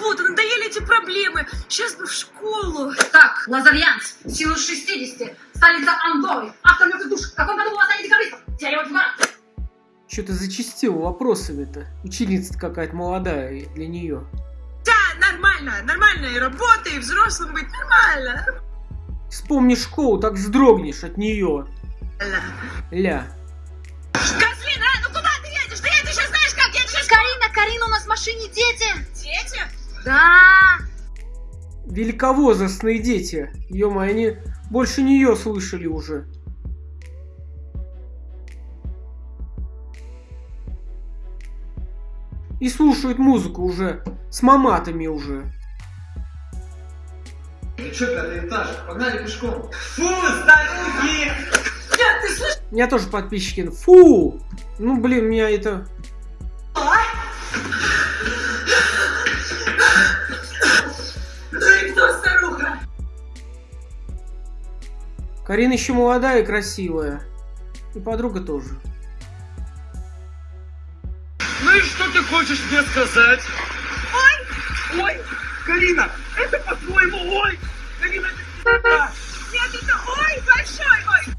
работа, надоели эти проблемы. Сейчас бы в школу. Так, Лазальянс, силу 60, столица Андоры, автомет и душ. В каком году была стали декабристов? Дерево двора. Что-то зачастил вопросами-то. Ученица какая-то молодая для нее. Да, нормально, нормально. И работа, и взрослым быть нормально. Вспомни школу, так вздрогнешь от нее. нормально. Ля. Козлина, а, ну куда ты едешь? Ты едешь сейчас знаешь как? Сейчас... Карина, Карина, у нас в машине дети. Дети? Да. Великовозрастные дети. ё они больше нее слышали уже. И слушают музыку уже. С маматами уже. Ну что, пятый этаж? Погнали пешком. Фу, старухи! Нет, ты слышишь? У меня тоже подписчики. Фу! Ну, блин, меня это... Карина еще молодая и красивая. И подруга тоже. Ну и что ты хочешь мне сказать? Ой! Ой! Карина, это по-твоему ой! Карина, это Нет, это ой, большой ой.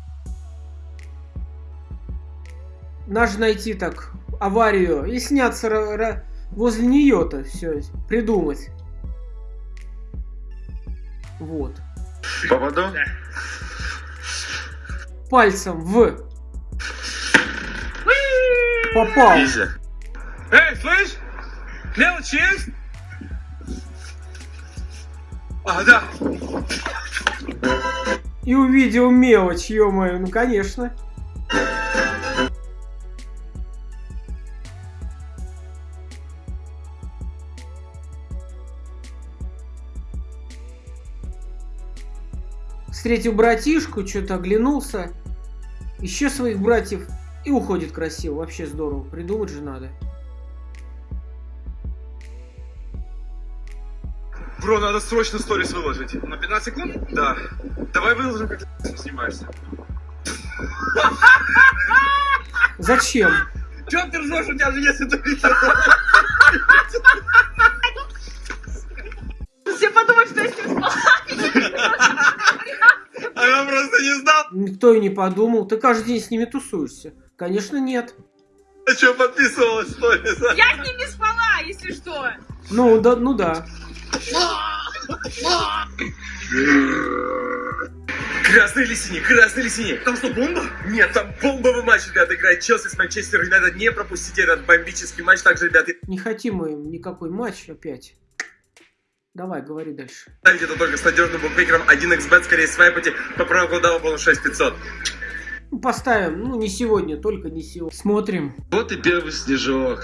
Надо же найти так аварию и сняться возле нее-то все придумать. Вот. Попаду? Пальцем в. Попал. Эй, слышь? Мелочь есть? А, да. И увидел мелочь, ё-моё, ну конечно. Встретил братишку, что-то оглянулся, еще своих братьев и уходит красиво. Вообще здорово. Придумать же надо. Бро, надо срочно сторис выложить. На 15 секунд? Да. Давай выложим, как ты снимаешься. Зачем? Чё ты ржешь, у тебя же есть это видео? Все подумают, что я с ним спала. Не знал. Никто и не подумал. Ты каждый день с ними тусуешься. Конечно, нет. А что подписывалась сторис? Я с ним не спала, если что. Ну да, ну да. Красный или синий? Красный или синий? Там что, бомба? Нет, там бомбовый матч, ребята, играет Челси с Манчестер Юнайтед. Не пропустите этот бомбический матч. Также, ребята, Не хотим мы никакой матч опять. Давай, говори дальше. это только с надежным букмекером 1xbet, скорее свайпайте по промокоду бонус 6500. Ну, Поставим, ну не сегодня, только не сегодня. Смотрим. Вот и первый снежок.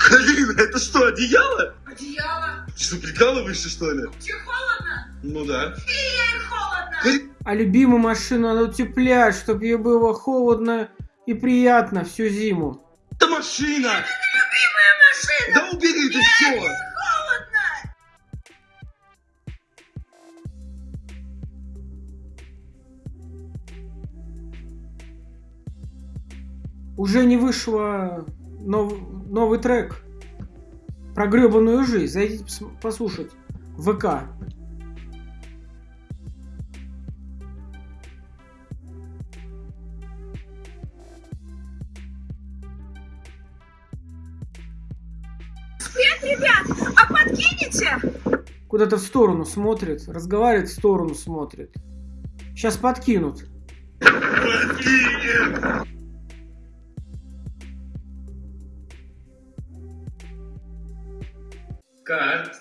Карина, это что, одеяло? Одеяло. Что, прикалываешься, что ли? Тебе холодно? Ну да. Ей холодно. А любимую машину надо утеплять, чтобы ей было холодно и приятно всю зиму. Это машина! Любимая машина. Да убери это все! Уже не вышло нов- новый трек про гребаную жизнь. Зайдите пос- послушать. ВК. Привет, ребят. А подкинете? Куда-то в сторону смотрит. Разговаривает, в сторону смотрит. Сейчас подкинут. Как?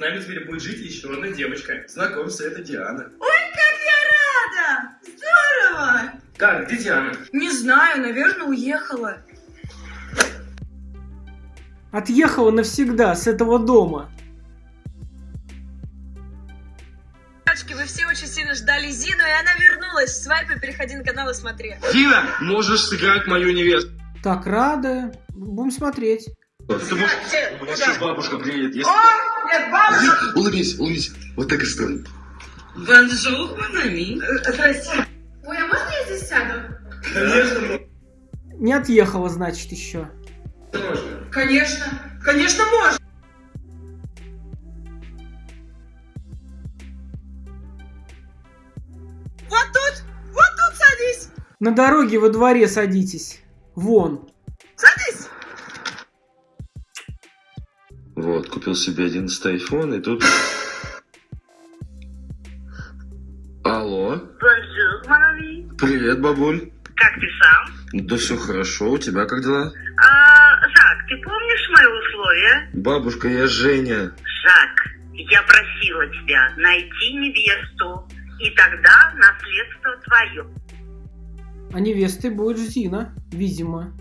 Нами теперь будет жить еще одна девочка. Знакомься, это Диана. Ой, как я рада. Здорово. Как? Где Диана? Не знаю, наверное, уехала. Отъехала навсегда с этого дома. Девочки, вы все очень сильно ждали Зину, и она вернулась. Свайпай, переходи на канал и смотри. Дина, можешь сыграть мою невесту. Так рада. Будем смотреть. Ты можешь... У меня сейчас бабушка приедет. Если... О, Улыбнись, улыбнись. Вот так и стой. Bonjour, mon ami. Здрасте. Ой, а можно я здесь сяду? Конечно. Не отъехала, значит, еще. Можно. Конечно. Конечно, можно. Вот тут, вот тут садись. На дороге во дворе садитесь. Вон. Садись. Вот, купил себе 11 iPhone, и тут... Алло, привет, бабуль. Как ты сам? Да все хорошо, у тебя как дела? А, Жак, ты помнишь мои условия? Бабушка, я Женя. Жак, я просила тебя найти невесту, и тогда наследство твое. А невестой будет Зина, видимо.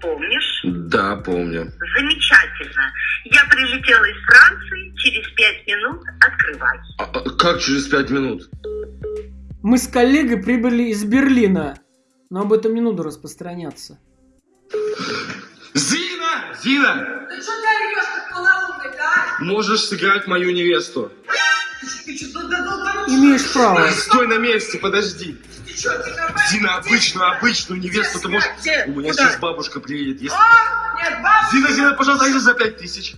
Помнишь? Да, помню. Замечательно. Я прилетела из Франции, через пять минут открывай. А, а как через пять минут? Мы с коллегой прибыли из Берлина. Но об этом не надо распространяться. Зина! Зина! Ты что ты орешь, как полоумный, а? Можешь сыграть мою невесту? Что, Имеешь право. Стой на месте, подожди. Что? Зина, обычную, обычную невесту ты можешь... Где? У меня сейчас бабушка приедет. Если... А, нет, бабушка. Зина, Зина, пожалуйста, дайте за пять тысяч.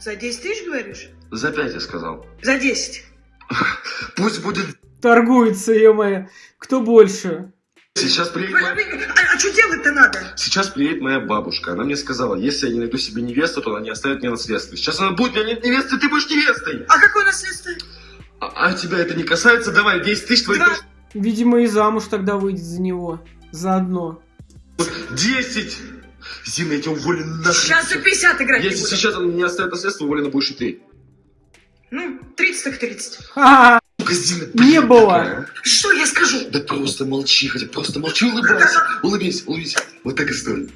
За 10 тысяч говоришь? За пять, я сказал. За 10. Пусть будет... Торгуется, е Кто больше? Сейчас приедет моя... А, а что делать-то надо? Сейчас приедет моя бабушка. Она мне сказала, если я не найду себе невесту, то она не оставит мне наследство. Сейчас она будет, у меня нет невесты, ты будешь невестой. А какое наследство? А, а тебя это не касается? Давай, 10 тысяч твоих... Два. Видимо, и замуж тогда выйдет за него. Заодно. 10! Зина, я тебя уволю нахрен. Сейчас за 50 играть Если сейчас она не оставит наследство, уволена будешь и ты. Ну, 30 так 30. Ха-ха. Сука, Не было. такая, а. Что я скажу? Да просто молчи, хотя просто молчи, улыбайся. Улыбись, улыбись. Вот так и стой.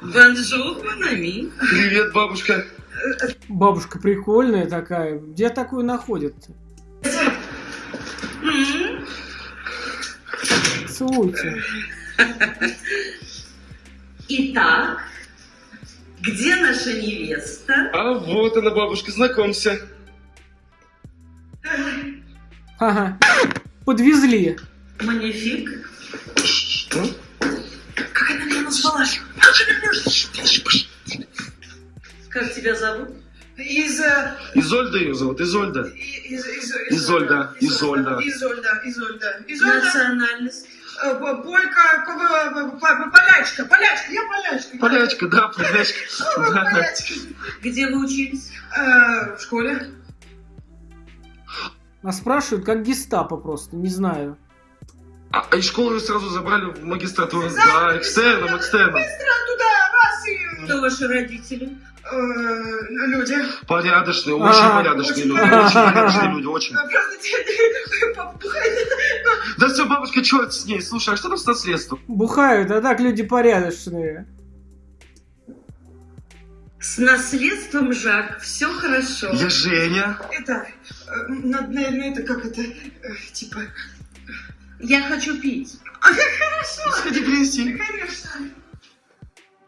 Bonjour, mon ami. Привет, бабушка. Бабушка прикольная такая. Где такую находят? Целуйте. Итак, где наша невеста? А вот она, бабушка, знакомься. Ага. Подвезли. Манифик. Что? Как она меня назвала? Как тебя зовут? Из... э, Изольда ее зовут, Изольда. из- из- Изольда, Изольда. Изольда, Изольда. Изольда. Национальность. э, Полька, п- полячка, полячка, я полячка. Полячка, да, полячка. Полячка. Где вы учились? Э, В школе. А спрашивают, как гестапо просто, не знаю. А, а из школы ее сразу забрали в магистратуру. Да, экстерном, экстерном. Быстро туда, раз и... Кто ваши родители? э, Люди. Порядочные, очень А, порядочные очень люди. порядочные. Очень порядочные люди, очень. Да все, бабушка, черт с ней. Слушай, а что там с наследством? Бухают, а так люди порядочные. С наследством, Жак, все хорошо. Я Женя. Это, э, надо, наверное, это как это, э, типа... Я хочу пить. Сходи принеси. Конечно.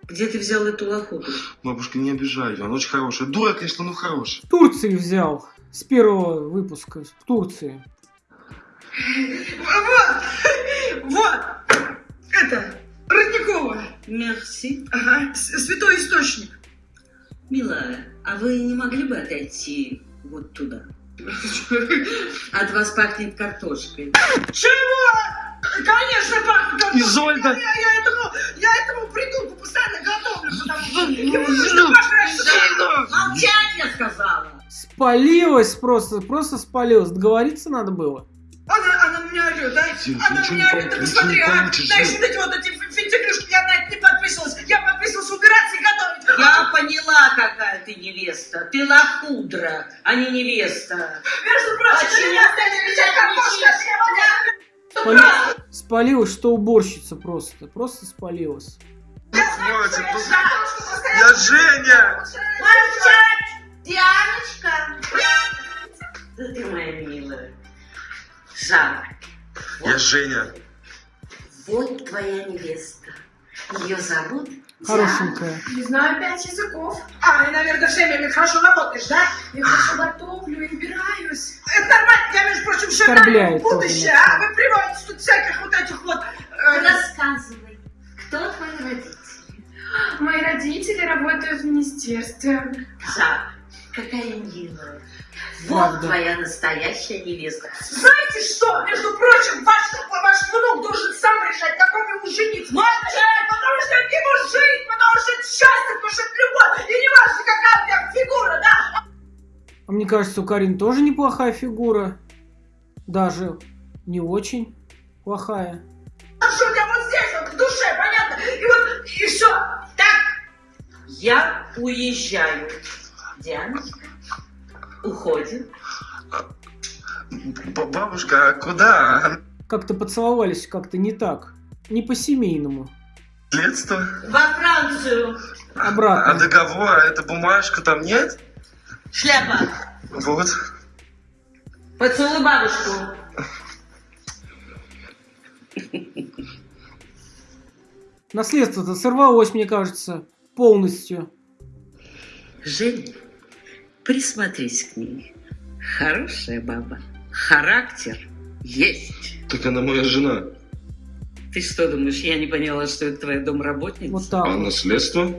Где ты взял эту лохуту? Бабушка, не обижай ее, она очень хорошая. Дура, конечно, но хорошая. В Турции взял. С первого выпуска. В Турции. Вот, вот, это, Родникова. Мерси. Ага, святой источник. Милая, а вы не могли бы отойти вот туда? От вас пахнет картошкой. Чего? Конечно, пахнет картошкой. Изольда. Я, я этому, я этому придурку постоянно готовлю, потому что ему нужно пожрать. Молчать, я сказала! Спалилась просто, просто спалилась. Договориться надо было. Она, она меня орет, да? Она меня орет, ничего посмотри, а? Знаешь, вот эти вот эти фи- финтифлюшки, я на это не подписывалась. Я подписывалась убираться и готовить. Я поняла, какая ты невеста. Ты лохудра, а не невеста. Между прочим, Почему меня нервничаешь? Спали- Спалилась, что уборщица просто. Просто спалилась. Хватит, ну, Я Женя. Молчать! Дианочка! Да ты моя милая. Жак, Я Женя. вот твоя невеста. Ее зовут Хорошенькая. Не знаю пять языков. А, и, наверное, всеми хорошо работаешь, да? Я хорошо готовлю и убираюсь. Это нормально, я, между прочим, жена будущее, а вы приводите тут всяких вот этих вот... э, Рассказывай, кто твои родители? Мои родители работают в министерстве. Жак, какая милая. Вот Правда. твоя настоящая невеста. Знаете что? Между прочим, ваш, ваш внук должен сам решать, какой ему жениться. Можно? Потому что это его жизнь, потому что это счастье, потому что это любовь. И не важно, какая у тебя фигура, да? А мне кажется, у Карин тоже неплохая фигура. Даже не очень плохая. А что у тебя вот здесь, вот в душе, понятно? И вот, и все. Так, Я уезжаю. Дианочка уходит. Б- Бабушка, а куда? Как-то поцеловались как-то не так. Не по-семейному. Следство? Во Францию. А Обратно. договор, а эта бумажка там нет? Шляпа. Вот. Поцелуй бабушку. Наследство-то сорвалось, мне кажется, полностью. Женя, присмотрись к ней. Хорошая баба. Характер есть. Так она моя жена. Ты что думаешь, я не поняла, что это твоя домработница? Вот так. вот. наследство?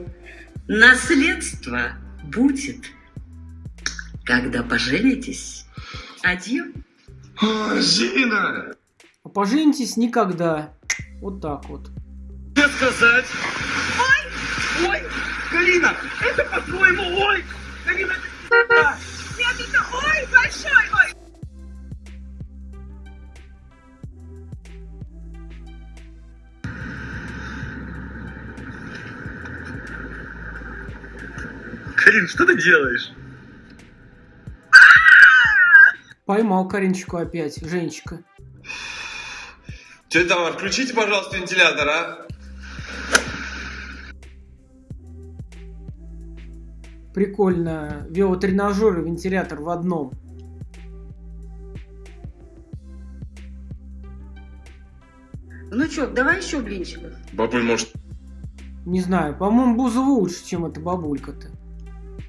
Наследство будет, когда поженитесь. Адьё. А, Зина! А поженитесь никогда. Вот так вот. Мне сказать? Ой! Ой! Карина, это по-твоему ой! Карин, что ты делаешь? Поймал Каринчику опять, Женечка. Тетя Тамара, включите, пожалуйста, вентилятор, а? Прикольно. Велотренажер и вентилятор в одном. Ну что, давай еще блинчиков. Бабуль, может, Не знаю, по-моему, Бузова лучше, чем эта бабулька-то.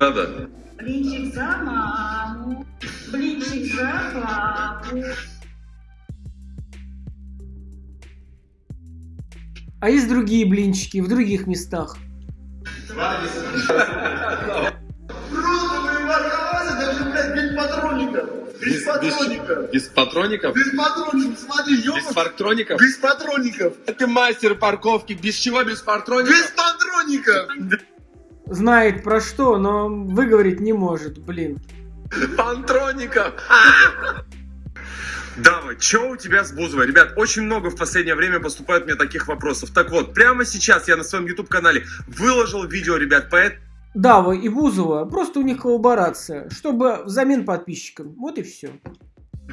Надо? блинчик за маму, блинчик за папу. А есть другие блинчики в других местах. даже, блядь, без патроников. Без патроников. Без патроников? Без патроников, смотри, Без ёбаный. парктроников? Без патроников. Ты мастер парковки. Без чего? Без Без патроников? Знает про что, но выговорить не может, блин. Патроников. Дава, что у тебя с Бузовой? Ребят, очень много в последнее время поступает мне таких вопросов. Так вот, прямо сейчас я на своем YouTube-канале выложил видео, ребят, поэтому Дава и Бузова, просто у них коллаборация, чтобы взамен подписчикам. Вот и все.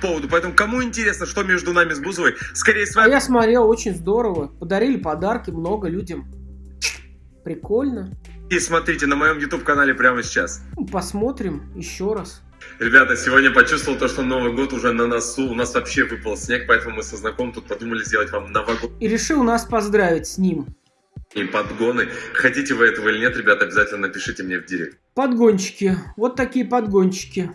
поводу. Поэтому, кому интересно, что между нами с Бузовой, скорее с А вами я смотрел, очень здорово. Подарили подарки много людям. Прикольно. И смотрите на моем YouTube-канале прямо сейчас. Ну, Посмотрим еще раз. Ребята, сегодня почувствовал то, что Новый год уже на носу. У нас вообще выпал снег, поэтому мы со знакомым тут подумали сделать вам новогодний И решил нас поздравить с ним. подгоны. Хотите вы этого или нет, ребята, обязательно напишите мне в директ. Подгончики. Вот такие подгончики.